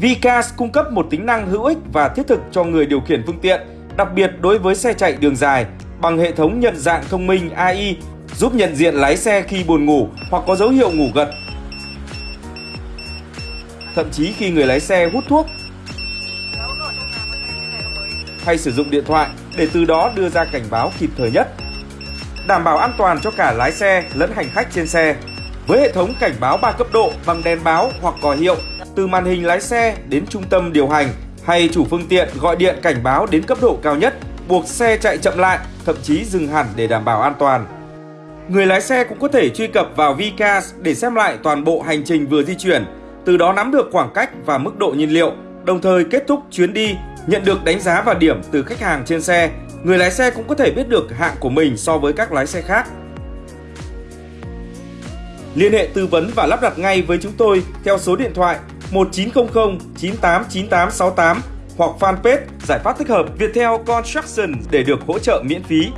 Vcas cung cấp một tính năng hữu ích và thiết thực cho người điều khiển phương tiện, đặc biệt đối với xe chạy đường dài, bằng hệ thống nhận dạng thông minh AI giúp nhận diện lái xe khi buồn ngủ hoặc có dấu hiệu ngủ gật. Thậm chí khi người lái xe hút thuốc hay sử dụng điện thoại để từ đó đưa ra cảnh báo kịp thời nhất. Đảm bảo an toàn cho cả lái xe lẫn hành khách trên xe. Với hệ thống cảnh báo 3 cấp độ bằng đèn báo hoặc còi hiệu từ màn hình lái xe đến trung tâm điều hành hay chủ phương tiện gọi điện cảnh báo đến cấp độ cao nhất, buộc xe chạy chậm lại, thậm chí dừng hẳn để đảm bảo an toàn. Người lái xe cũng có thể truy cập vào Vcas để xem lại toàn bộ hành trình vừa di chuyển, từ đó nắm được khoảng cách và mức độ nhiên liệu, đồng thời kết thúc chuyến đi, nhận được đánh giá và điểm từ khách hàng trên xe. Người lái xe cũng có thể biết được hạng của mình so với các lái xe khác. Liên hệ tư vấn và lắp đặt ngay với chúng tôi theo số điện thoại 1900 989868 hoặc fanpage Giải pháp thích hợp Viettel Construction để được hỗ trợ miễn phí.